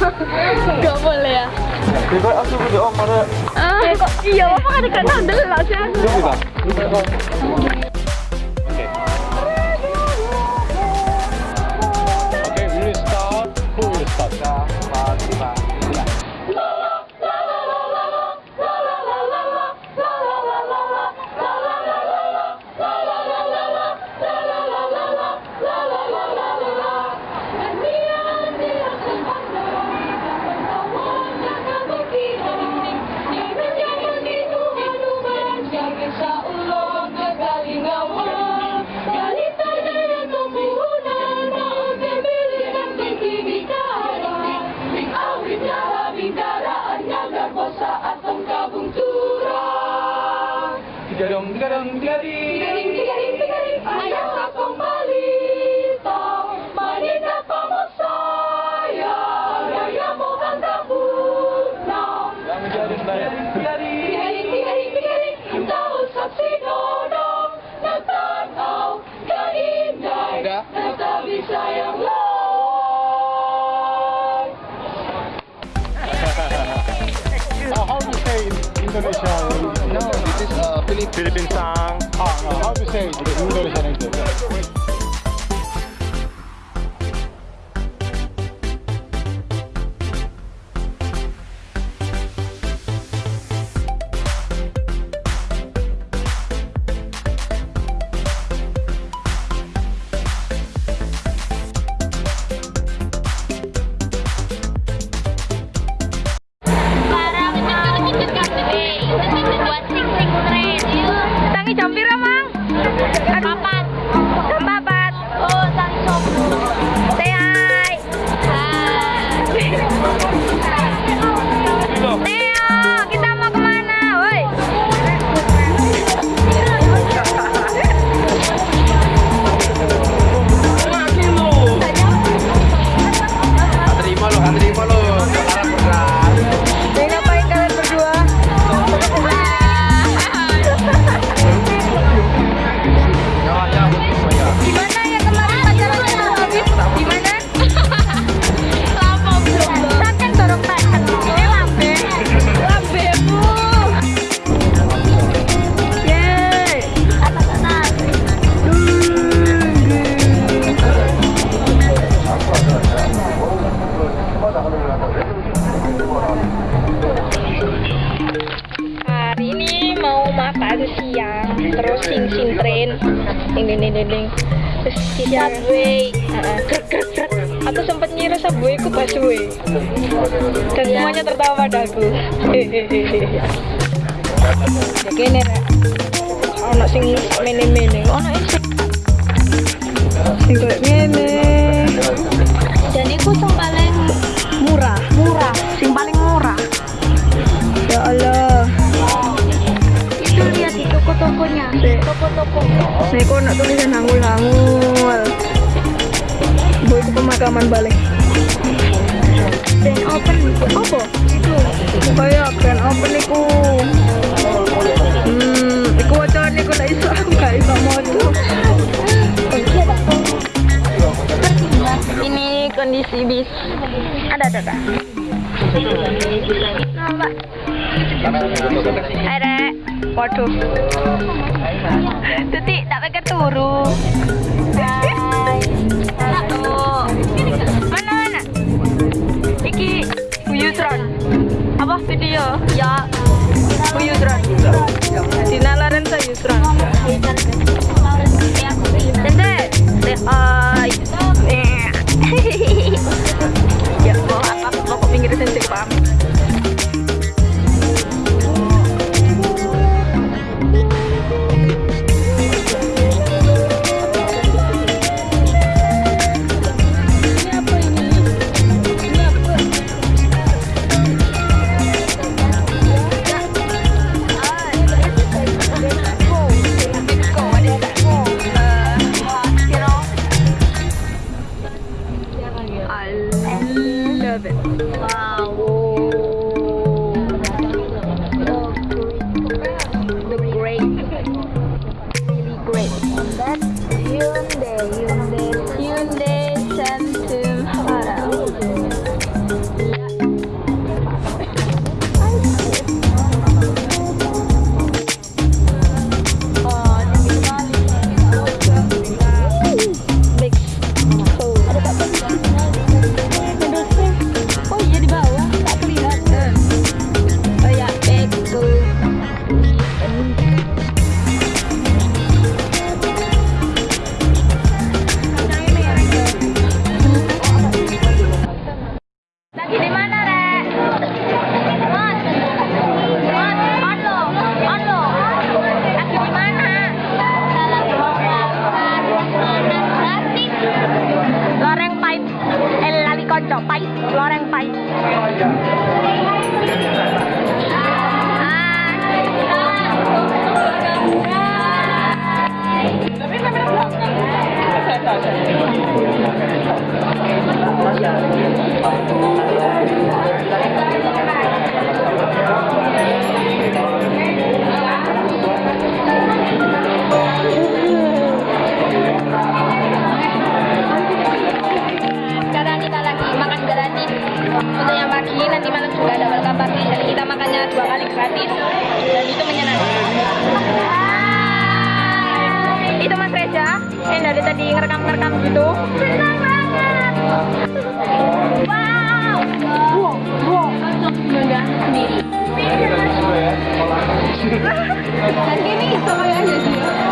Gak boleh ya. Bebas aku ke om ada. Ah, iya, apa kan dekat sandal lah sih Indonesia? No, this is uh, Philippine. Philippine song. Ah, no. How to say Indonesian English? Tren, ding ding ding ding. Terus di subway, grek. Aku sempat ngira subway ku busway. Dan semuanya tertawa padaku. Hehehe. Ya kene rek. Ono sing mene-mene, ono sing sing kayak ngene. Itu pemakaman balik. Grand open apa? Itu. Kayak grand open iku. Hmm, iku wacana iku lek iso aku gak iso moco. Ini kondisi bis. Ada ada ada. Rek, waduh Tuti, tak pakai turu Apa video? Ya Buyutron Dina Lorenza Yusron Bangga sendiri. Dan ini sama aja sih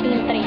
es